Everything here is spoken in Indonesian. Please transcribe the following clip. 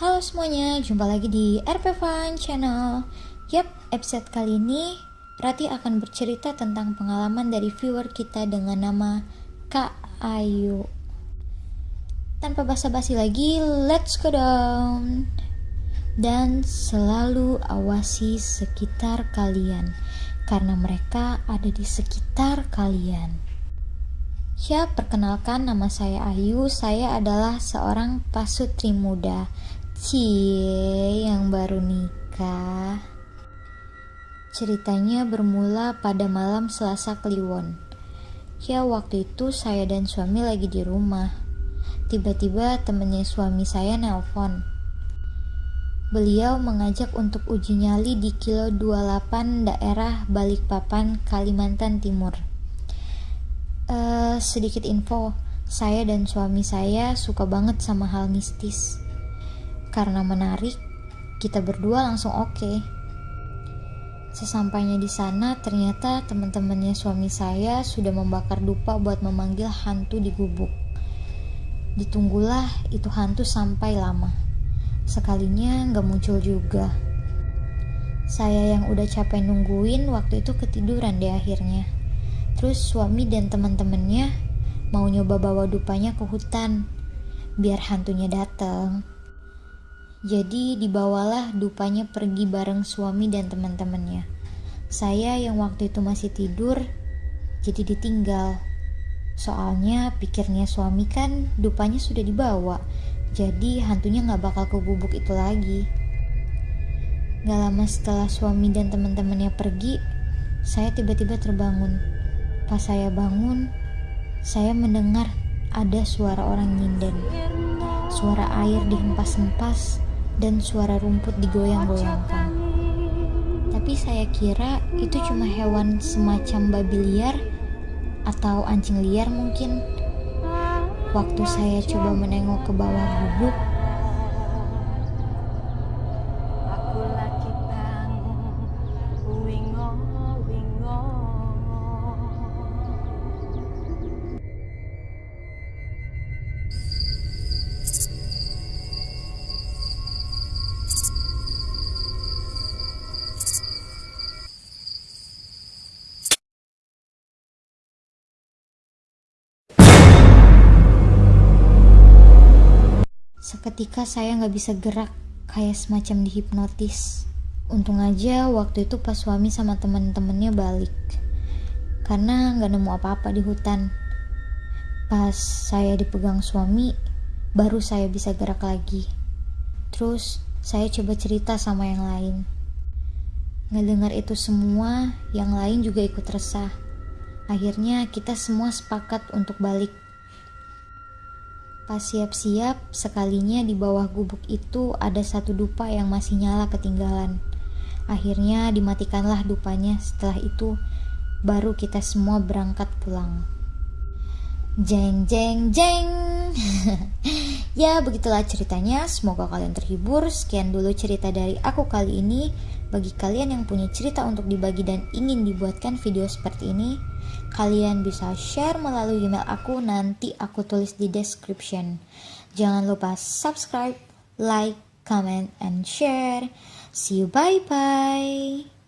Halo semuanya, jumpa lagi di RP Fun Channel. Yap, episode kali ini Rati akan bercerita tentang pengalaman dari viewer kita dengan nama Kak Ayu. Tanpa basa-basi lagi, let's go down. Dan selalu awasi sekitar kalian, karena mereka ada di sekitar kalian. Ya, perkenalkan nama saya Ayu. Saya adalah seorang pasutri muda Cie yang baru nikah. Ceritanya bermula pada malam Selasa Kliwon. Ya waktu itu saya dan suami lagi di rumah. Tiba-tiba temennya suami saya nelpon. Beliau mengajak untuk uji nyali di kilo 28 daerah Balikpapan, Kalimantan Timur. Uh, sedikit info, saya dan suami saya suka banget sama hal mistis. Karena menarik, kita berdua langsung oke. Okay. Sesampainya di sana, ternyata teman-temannya suami saya sudah membakar dupa buat memanggil hantu di gubuk. Ditunggulah itu hantu sampai lama. Sekalinya nggak muncul juga. Saya yang udah capek nungguin waktu itu ketiduran deh akhirnya. Terus suami dan teman-temannya mau nyoba bawa dupanya ke hutan biar hantunya datang. Jadi dibawalah dupanya pergi bareng suami dan teman-temannya. Saya yang waktu itu masih tidur, jadi ditinggal. Soalnya pikirnya suami kan dupanya sudah dibawa, jadi hantunya gak bakal ke gubuk itu lagi. Gak lama setelah suami dan teman-temannya pergi, saya tiba-tiba terbangun. Pas saya bangun, saya mendengar ada suara orang nyinden. Suara air dihempas-hempas dan suara rumput digoyang-goyangkan. Tapi saya kira itu cuma hewan semacam babi liar atau anjing liar mungkin. Waktu saya coba menengok ke bawah gubuk, Seketika saya nggak bisa gerak, kayak semacam dihipnotis. Untung aja waktu itu pas suami sama temen-temennya balik. Karena nggak nemu apa-apa di hutan. Pas saya dipegang suami, baru saya bisa gerak lagi. Terus saya coba cerita sama yang lain. Ngedengar itu semua, yang lain juga ikut resah. Akhirnya kita semua sepakat untuk balik Pas siap-siap, sekalinya di bawah gubuk itu ada satu dupa yang masih nyala ketinggalan. Akhirnya dimatikanlah dupanya. Setelah itu, baru kita semua berangkat pulang. Jeng jeng jeng. ya, begitulah ceritanya. Semoga kalian terhibur. Sekian dulu cerita dari aku kali ini. Bagi kalian yang punya cerita untuk dibagi dan ingin dibuatkan video seperti ini, kalian bisa share melalui email aku nanti aku tulis di description. Jangan lupa subscribe, like, comment, and share. See you bye bye.